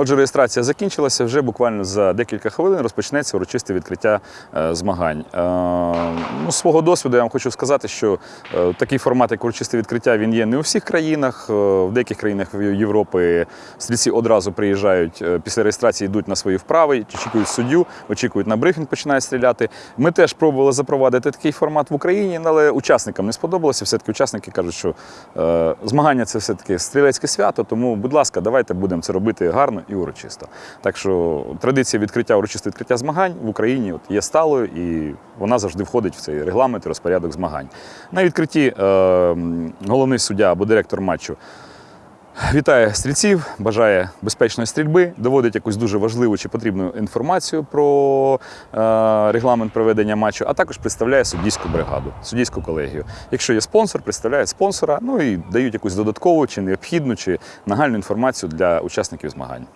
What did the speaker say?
Отже, реєстрація закінчилася. Вже буквально за декілька хвилин розпочнеться урочисте відкриття е, змагань. Е, ну, свого досвіду я вам хочу сказати, що е, такий формат, як урочисте відкриття, він є не у всіх країнах. В деяких країнах Європи стрільці одразу приїжджають після реєстрації, йдуть на свої вправи, очікують суддю, очікують на брифінг, починають стріляти. Ми теж пробували запровадити такий формат в Україні, але учасникам не сподобалося. Все-таки учасники кажуть, що змагання це все-таки стрілецьке свято. Тому, будь ласка, давайте будемо це робити гарно і урочисто. Так що традиція відкриття урочисто відкриття змагань в Україні от, є сталою і вона завжди входить в цей регламент і розпорядок змагань. На відкритті е, головний суддя або директор матчу. Вітає стрільців, бажає безпечної стрільби, доводить якусь дуже важливу чи потрібну інформацію про е, регламент проведення матчу, а також представляє суддійську бригаду, суддійську колегію. Якщо є спонсор, представляє спонсора, ну і дають якусь додаткову чи необхідну, чи нагальну інформацію для учасників змагань.